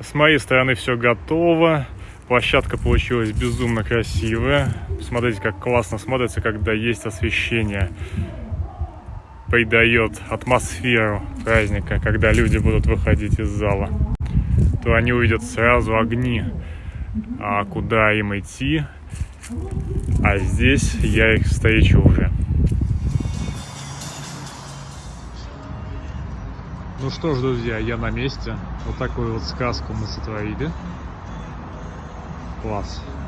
С моей стороны все готово. Площадка получилась безумно красивая. Смотрите, как классно смотрится, когда есть освещение. Придает атмосферу праздника, когда люди будут выходить из зала. То они увидят сразу огни, а куда им идти. А здесь я их встречу уже. Ну что ж, друзья, я на месте. Вот такую вот сказку мы сотворили. Класс.